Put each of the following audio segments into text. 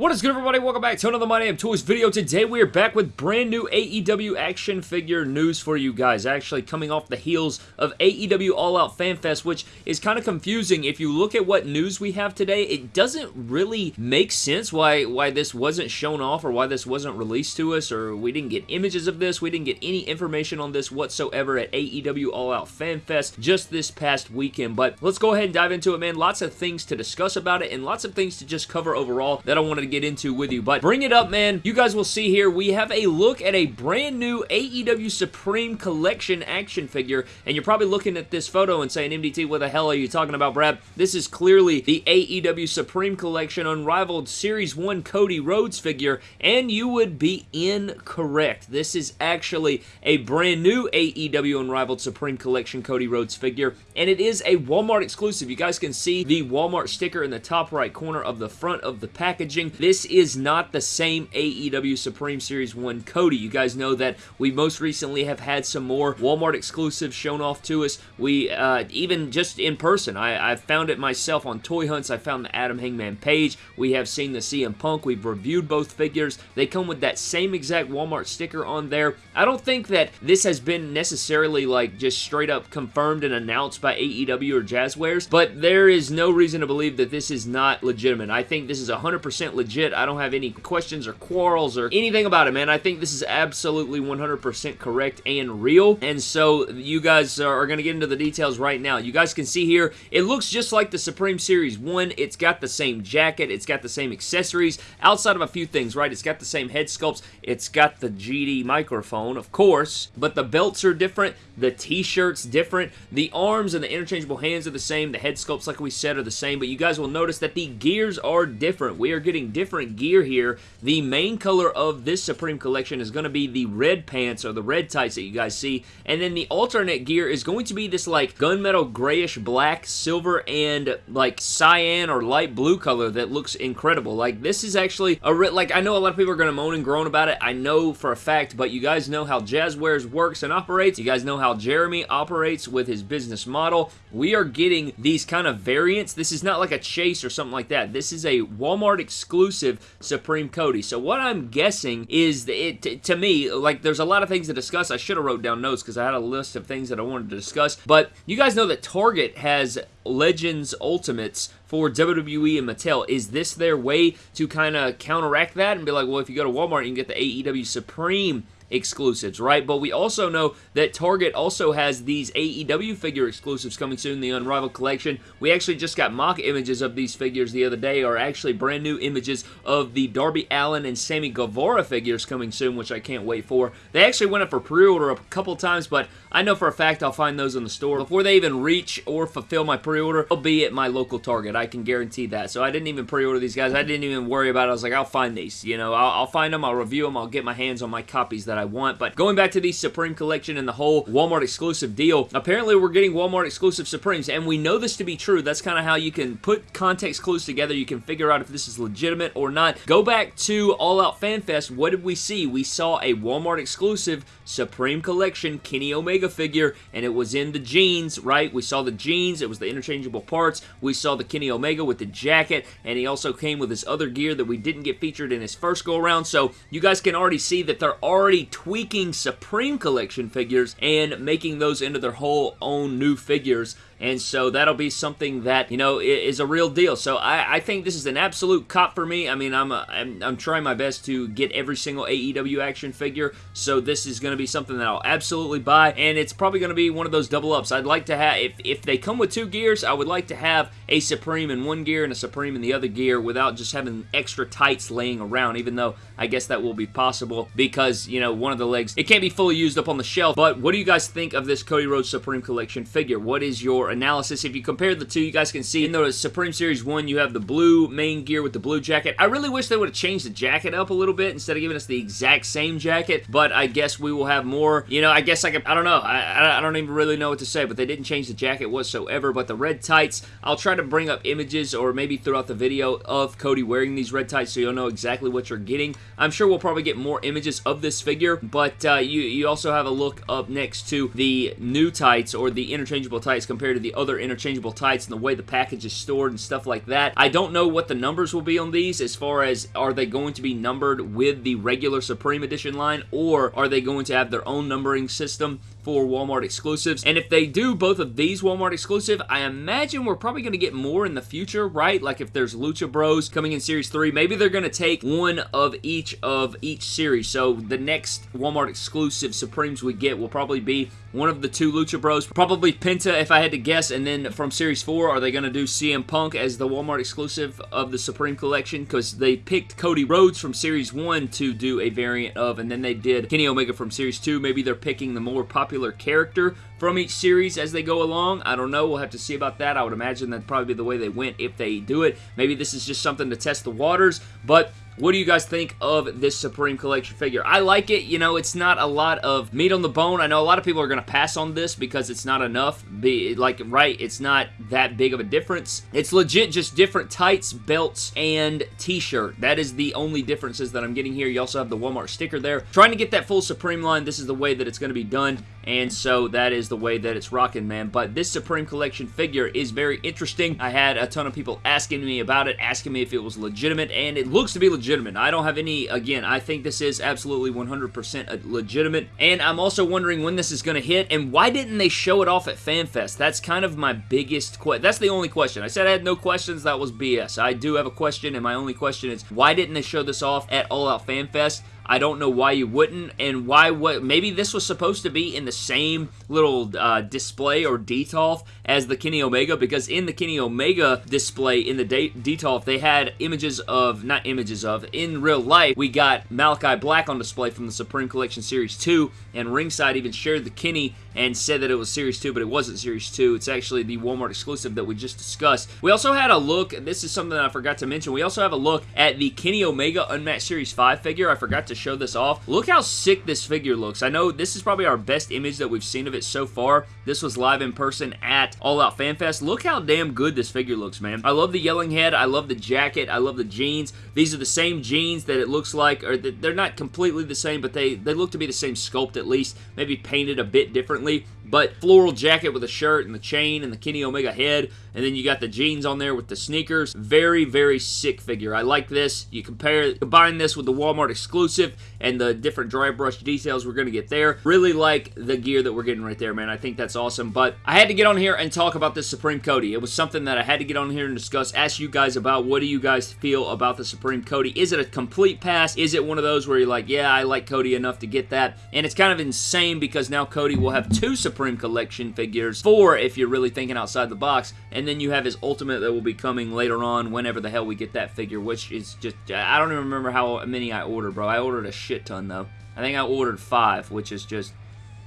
What is good everybody? Welcome back to another My Damn Toys video. Today we are back with brand new AEW action figure news for you guys. Actually coming off the heels of AEW All Out Fan Fest, which is kind of confusing. If you look at what news we have today, it doesn't really make sense why, why this wasn't shown off or why this wasn't released to us or we didn't get images of this. We didn't get any information on this whatsoever at AEW All Out Fan Fest just this past weekend. But let's go ahead and dive into it, man. Lots of things to discuss about it and lots of things to just cover overall that I wanted to get into with you. But bring it up, man. You guys will see here, we have a look at a brand new AEW Supreme Collection action figure, and you're probably looking at this photo and saying, MDT, what the hell are you talking about, Brad? This is clearly the AEW Supreme Collection Unrivaled Series 1 Cody Rhodes figure, and you would be incorrect. This is actually a brand new AEW Unrivaled Supreme Collection Cody Rhodes figure, and it is a Walmart exclusive. You guys can see the Walmart sticker in the top right corner of the front of the packaging. This is not the same AEW Supreme Series 1 Cody. You guys know that we most recently have had some more Walmart exclusives shown off to us. We, uh, even just in person, I, I found it myself on Toy Hunts. I found the Adam Hangman Page. We have seen the CM Punk. We've reviewed both figures. They come with that same exact Walmart sticker on there. I don't think that this has been necessarily like just straight up confirmed and announced by AEW or Jazwares, but there is no reason to believe that this is not legitimate. I think this is 100% legit. I don't have any questions or quarrels or anything about it, man. I think this is absolutely 100% correct and real. And so you guys are going to get into the details right now. You guys can see here, it looks just like the Supreme Series 1. It's got the same jacket. It's got the same accessories outside of a few things, right? It's got the same head sculpts. It's got the GD microphone, of course, but the belts are different. The t-shirt's different. The arms and the interchangeable hands are the same. The head sculpts, like we said, are the same, but you guys will notice that the gears are different. We are getting different gear here. The main color of this Supreme Collection is going to be the red pants or the red tights that you guys see, and then the alternate gear is going to be this like gunmetal grayish black, silver, and like cyan or light blue color that looks incredible. Like this is actually a like I know a lot of people are going to moan and groan about it. I know for a fact, but you guys know how Jazwares works and operates. You guys know how Jeremy operates with his business model. We are getting these kind of variants. This is not like a chase or something like that. This is a Walmart exclusive Supreme Cody. So what I'm guessing is that it, to me, like there's a lot of things to discuss. I should have wrote down notes because I had a list of things that I wanted to discuss. But you guys know that Target has Legends Ultimates for WWE and Mattel. Is this their way to kind of counteract that and be like, well, if you go to Walmart, you can get the AEW Supreme exclusives, right? But we also know that Target also has these AEW figure exclusives coming soon, the Unrivaled Collection. We actually just got mock images of these figures the other day, or actually brand new images of the Darby Allin and Sammy Guevara figures coming soon, which I can't wait for. They actually went up for pre-order a couple times, but I know for a fact I'll find those in the store. Before they even reach or fulfill my pre-order, they'll be at my local Target. I can guarantee that. So I didn't even pre-order these guys. I didn't even worry about it. I was like, I'll find these. You know, I'll, I'll find them. I'll review them. I'll get my hands on my copies that want. But going back to the Supreme Collection and the whole Walmart exclusive deal, apparently we're getting Walmart exclusive Supremes, and we know this to be true. That's kind of how you can put context clues together. You can figure out if this is legitimate or not. Go back to All Out Fan Fest. What did we see? We saw a Walmart exclusive Supreme Collection Kenny Omega figure, and it was in the jeans, right? We saw the jeans. It was the interchangeable parts. We saw the Kenny Omega with the jacket, and he also came with his other gear that we didn't get featured in his first go-around, so you guys can already see that they're already tweaking Supreme Collection figures and making those into their whole own new figures and so that'll be something that, you know, is a real deal. So I, I think this is an absolute cop for me. I mean, I'm, a, I'm, I'm trying my best to get every single AEW action figure, so this is going to be something that I'll absolutely buy, and it's probably going to be one of those double ups. I'd like to have, if, if they come with two gears, I would like to have a Supreme in one gear and a Supreme in the other gear without just having extra tights laying around, even though I guess that will be possible because, you know, one of the legs, it can't be fully used up on the shelf, but what do you guys think of this Cody Rhodes Supreme Collection figure? What is your analysis. If you compare the two, you guys can see in the Supreme Series 1, you have the blue main gear with the blue jacket. I really wish they would have changed the jacket up a little bit instead of giving us the exact same jacket, but I guess we will have more, you know, I guess I, can, I don't know. I, I don't even really know what to say, but they didn't change the jacket whatsoever, but the red tights, I'll try to bring up images or maybe throughout the video of Cody wearing these red tights so you'll know exactly what you're getting. I'm sure we'll probably get more images of this figure, but uh, you, you also have a look up next to the new tights or the interchangeable tights compared to the other interchangeable tights and the way the package is stored and stuff like that. I don't know what the numbers will be on these as far as are they going to be numbered with the regular Supreme Edition line or are they going to have their own numbering system for Walmart exclusives. And if they do both of these Walmart exclusive, I imagine we're probably going to get more in the future, right? Like if there's Lucha Bros coming in Series 3, maybe they're going to take one of each of each series. So the next Walmart exclusive Supremes we get will probably be one of the two Lucha Bros. Probably Penta if I had to guess. Yes, and then from Series 4, are they going to do CM Punk as the Walmart exclusive of the Supreme Collection? Because they picked Cody Rhodes from Series 1 to do a variant of. And then they did Kenny Omega from Series 2. Maybe they're picking the more popular character from each series as they go along. I don't know. We'll have to see about that. I would imagine that'd probably be the way they went if they do it. Maybe this is just something to test the waters. But what do you guys think of this Supreme Collection figure? I like it. You know, it's not a lot of meat on the bone. I know a lot of people are going to pass on this because it's not enough. Be Like, right, it's not that big of a difference. It's legit just different tights, belts, and t-shirt. That is the only differences that I'm getting here. You also have the Walmart sticker there. Trying to get that full Supreme line, this is the way that it's going to be done and so that is the way that it's rocking, man. But this Supreme Collection figure is very interesting. I had a ton of people asking me about it, asking me if it was legitimate, and it looks to be legitimate. I don't have any, again, I think this is absolutely 100% legitimate, and I'm also wondering when this is going to hit, and why didn't they show it off at FanFest? That's kind of my biggest question. That's the only question. I said I had no questions. That was BS. I do have a question, and my only question is, why didn't they show this off at All Out FanFest? I don't know why you wouldn't, and why what maybe this was supposed to be in the same little uh, display or detolf as the Kenny Omega, because in the Kenny Omega display in the detolf, they had images of, not images of, in real life, we got Malakai Black on display from the Supreme Collection Series 2, and Ringside even shared the Kenny and said that it was Series 2, but it wasn't Series 2. It's actually the Walmart exclusive that we just discussed. We also had a look, this is something I forgot to mention, we also have a look at the Kenny Omega Unmatched Series 5 figure. I forgot to show this off. Look how sick this figure looks. I know this is probably our best image that we've seen of it so far. This was live in person at All Out Fan Fest. Look how damn good this figure looks, man. I love the yelling head. I love the jacket. I love the jeans. These are the same jeans that it looks like, or they're not completely the same, but they, they look to be the same sculpt at least, maybe painted a bit differently differently. But floral jacket with a shirt and the chain and the Kenny Omega head. And then you got the jeans on there with the sneakers. Very, very sick figure. I like this. You compare, combine this with the Walmart exclusive and the different dry brush details we're going to get there. Really like the gear that we're getting right there, man. I think that's awesome. But I had to get on here and talk about this Supreme Cody. It was something that I had to get on here and discuss. Ask you guys about what do you guys feel about the Supreme Cody. Is it a complete pass? Is it one of those where you're like, yeah, I like Cody enough to get that? And it's kind of insane because now Cody will have two Supreme Collection figures. Four if you're really thinking outside the box. And then you have his Ultimate that will be coming later on whenever the hell we get that figure, which is just, I don't even remember how many I ordered, bro. I ordered a shit ton, though. I think I ordered five, which is just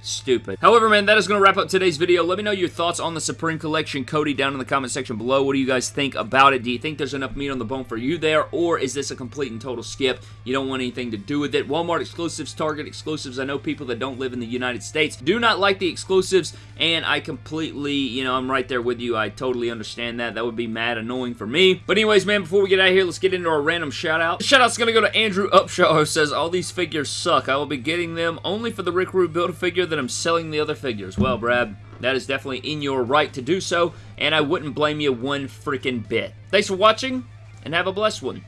stupid. However, man, that is going to wrap up today's video. Let me know your thoughts on the Supreme Collection Cody down in the comment section below. What do you guys think about it? Do you think there's enough meat on the bone for you there, or is this a complete and total skip? You don't want anything to do with it. Walmart exclusives, Target exclusives. I know people that don't live in the United States do not like the exclusives, and I completely, you know, I'm right there with you. I totally understand that. That would be mad annoying for me. But anyways, man, before we get out here, let's get into our random shout-out. Shout-out's going to go to Andrew Upshaw, who says, all these figures suck. I will be getting them only for the Rick Rude Build-A-Figure that I'm selling the other figures. Well, Brad, that is definitely in your right to do so, and I wouldn't blame you one freaking bit. Thanks for watching, and have a blessed one.